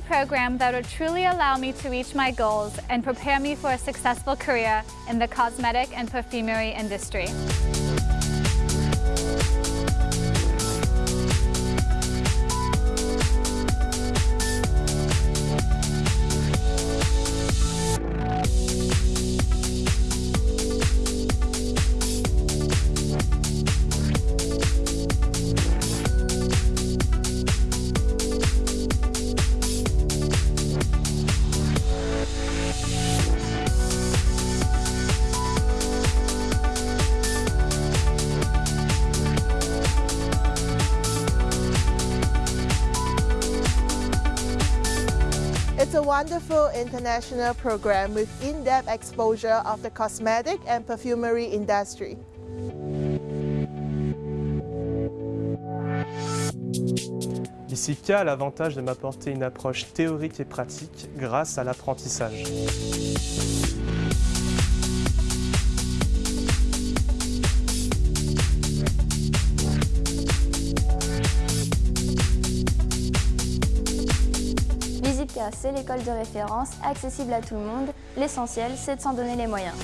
program that would truly allow me to reach my goals and prepare me for a successful career in the cosmetic and perfumery industry. It's a wonderful international program with in-depth exposure of the cosmetic and perfumery industry. L'ICIPCA a l'avantage de m'apporter une approche théorique et pratique grâce à l'apprentissage. C'est l'école de référence, accessible à tout le monde. L'essentiel, c'est de s'en donner les moyens.